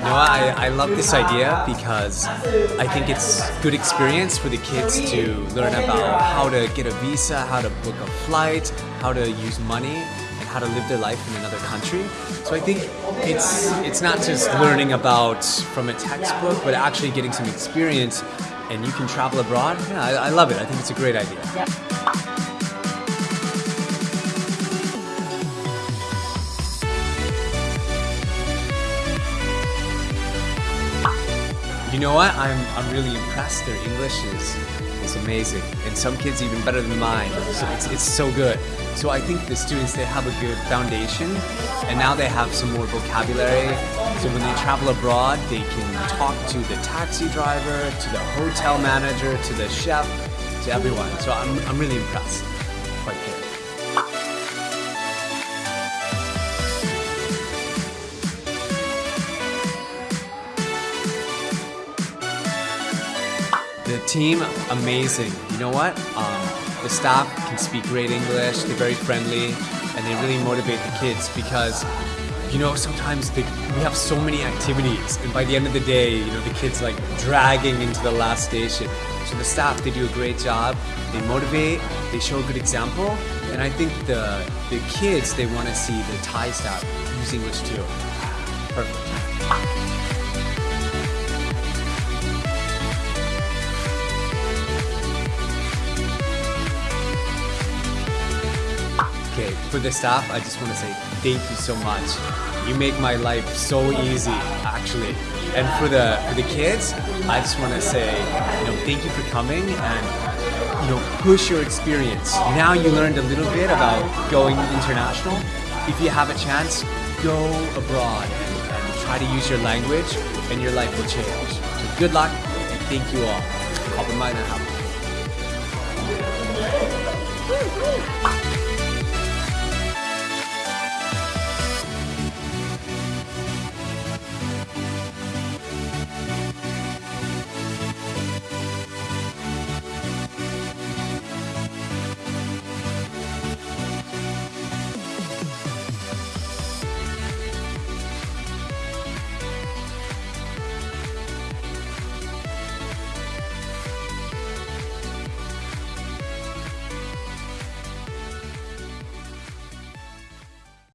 know, I, I love this idea because I think it's good experience for the kids to learn about how to get a visa, how to book a flight, how to use money, and how to live their life in another country. So I think it's it's not just learning about from a textbook, but actually getting some experience, and you can travel abroad. Yeah, I, I love it. I think it's a great idea. You know what? I'm, I'm really impressed. Their English is, is amazing. And some kids even better than mine. So it's, it's so good. So I think the students, they have a good foundation and now they have some more vocabulary. So when they travel abroad, they can talk to the taxi driver, to the hotel manager, to the chef, to everyone. So I'm, I'm really impressed. Quite good. The team, amazing. You know what? Um, the staff can speak great English, they're very friendly, and they really motivate the kids because, you know, sometimes they, we have so many activities, and by the end of the day, you know, the kids like dragging into the last station. So the staff, they do a great job, they motivate, they show a good example, and I think the, the kids, they want to see the Thai staff use English too. Perfect. Okay, for the staff, I just want to say thank you so much. You make my life so easy, actually. And for the for the kids, I just want to say, you know, thank you for coming and you know, push your experience. Now you learned a little bit about going international. If you have a chance, go abroad and, and try to use your language, and your life will change. So good luck and thank you all.